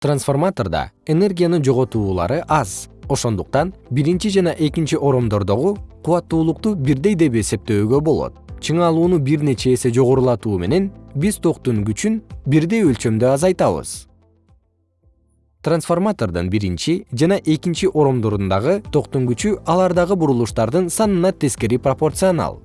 трансформатордо энергиянын жоготуулары аз. Ошондуктан биринчи жана экинчи оромдордогу кубаттуулукту бирдей деп эсептөөгө болот. Чыңалууну бир нече эсе жогорулатуу менен биз токтун күчүн бирдей өлчөмдө азайтабыз. Трансформатордун биринчи жана экинчи оромдорундагы токтун күчү алардагы бурулуштардын санына тескери пропорционал.